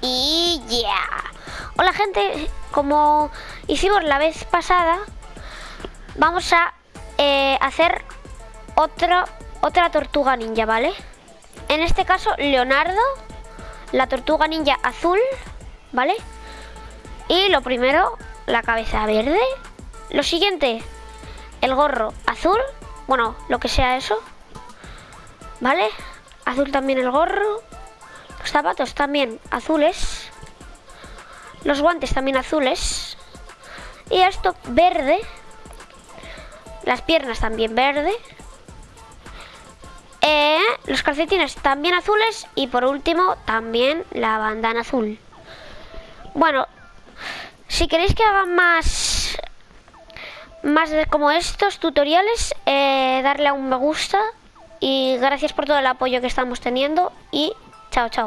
Y ya. Hola gente, como hicimos la vez pasada, vamos a eh, hacer otra, otra tortuga ninja, ¿vale? En este caso, Leonardo, la tortuga ninja azul, ¿vale? Y lo primero, la cabeza verde. Lo siguiente, el gorro azul, bueno, lo que sea eso, ¿vale? Azul también el gorro. Los zapatos también azules. Los guantes también azules. Y esto verde. Las piernas también verde. Eh, los calcetines también azules. Y por último también la bandana azul. Bueno, si queréis que haga más más de como estos tutoriales, eh, darle a un me gusta y gracias por todo el apoyo que estamos teniendo y chao chao.